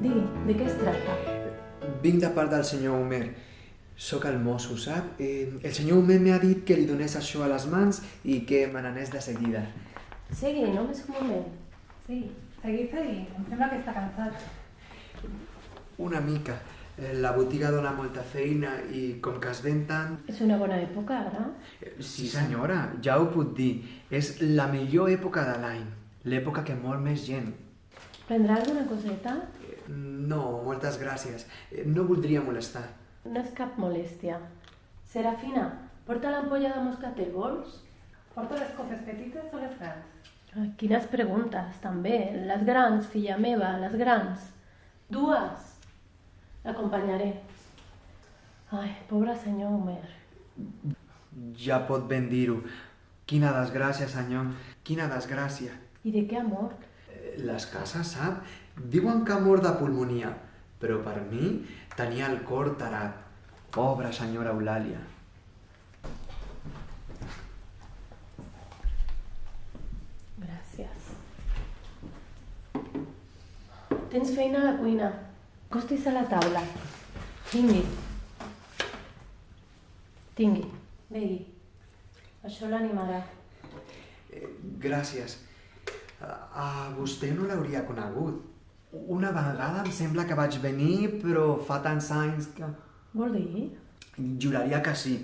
De què es tracta? Vinc de part del senyor Homer. Sóc el mosso, sap? Eh, el senyor Homer m'ha dit que li donés això a les mans i que me n'anés de seguida. Segui, només un moment. Sí, segui, segui. Em sembla que està cansat. Una mica. Eh, La botiga dona molta feina i com que es ven tant... És una bona època, ara? Eh, Sí, senyora, ja ho puc dir. És la millor època de l'any. L'època que mor més gent. Prendrà alguna coseta? No, moltes gràcies. Eh, No voldria molestar. No és cap molèstia. Serafina, porta l'ampolla de moscatel, vols? Porto les copes petites o les grans? Quines preguntes, també. Les grans, filla meva, les grans. Dues. L'acompanyaré. Ai, pobre senyor Homer. Ja pot ben dir-ho. Quina desgràcia, senyor. Quina desgràcia. I de què ha mort? Eh, Les cases, sap? Diuen que ha mort de pulmonia, però per mi tenia el cor tarat. Pobra senyora Eulàlia. Gràcies. Tens feina a la cuina. Costis a la taula. Tingui. Tingui. Begui. Això l'animarà. Eh, gràcies. A, a vostè no l'hauria conegut. Una vegada em sembla que vaig venir, però fa tants anys que... Vol dir? Juraria que sí.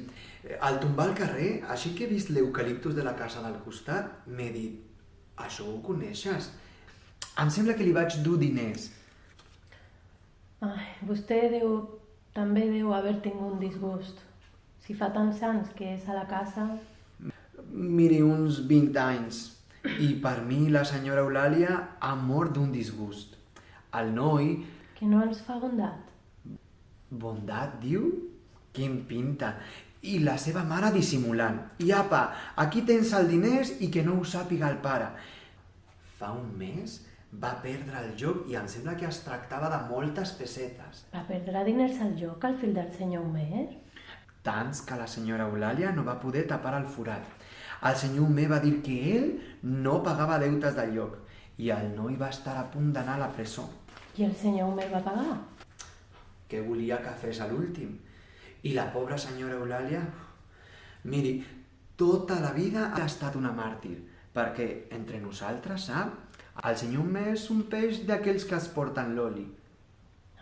Al tombar al carrer, així que he vist l'eucaliptus de la casa del costat, m'he dit, això ho coneixes? Em sembla que li vaig dur diners. Ai, vostè deu, també deu haver tingut un disgust. Si fa tants anys que és a la casa... Miri, uns 20 anys. I per mi la senyora Eulàlia ha mort d'un disgust. El noi, que no ens fa bondat. bondat, diu? Quin pinta. I la seva mare dissimulant. I apa, aquí tens el diners i que no ho sàpiga el pare. Fa un mes va perdre el joc i em sembla que es tractava de moltes pessetes. Va perdre diners al joc al fil del senyor Homer? Tants que la senyora Eulàlia no va poder tapar el forat. El senyor Homer va dir que ell no pagava deutes del lloc i el noi va estar a punt d'anar a la presó. I el senyor Homer va pagar? que volia que fes a l'últim. I la pobra senyora Eulàlia, miri, tota la vida ha estat una màrtir, perquè entre nosaltres, sap? El senyor Homer és un peix d'aquells que es porten l'oli.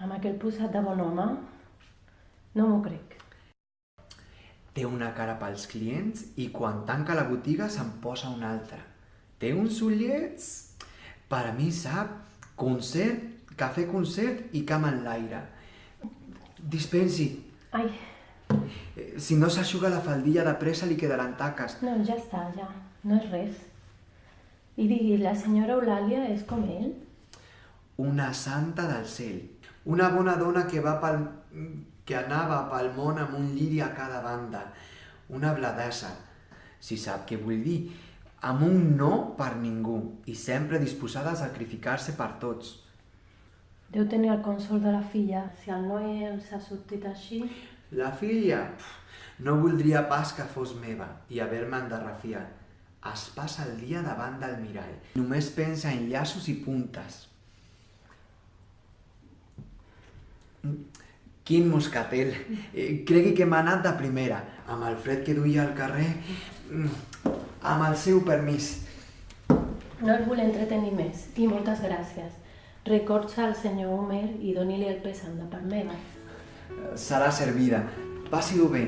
Amb aquell posat de bon home? No m'ho crec. Té una cara pels clients i quan tanca la botiga se'n posa una altra. Té uns ullets... Per a mi, sap? Concert, cafè concert i cama en l'aire. Dispensi, Ai, eh, si no s'aixuga la faldilla de pressa li quedaran taques. no, ja està, ja. No és res. I digui, la senyora Eulàlia és com ell? Una santa del cel. Una bona dona que, va pel... que anava pel món amb un lliri a cada banda. Una bladassa, si sap què vull dir. Amb un no per ningú i sempre disposada a sacrificar-se per tots. Deu tenir el consol de la filla. Si el noi els ha sortit així... La filla no voldria pas que fos meva i haver-me endarrafiat. Es passa el dia davant del mirall. Només pensa en llaços i puntes. Quin moscatel! Eh, Cregui que m'ha anat de primera, amb el fred que duia al carrer, mm, amb el seu permís. No el vull entretenir més. I moltes gràcies. Records al senyor Homer i doni-li el pesant de part meva. Serà servida. Passi-ho bé.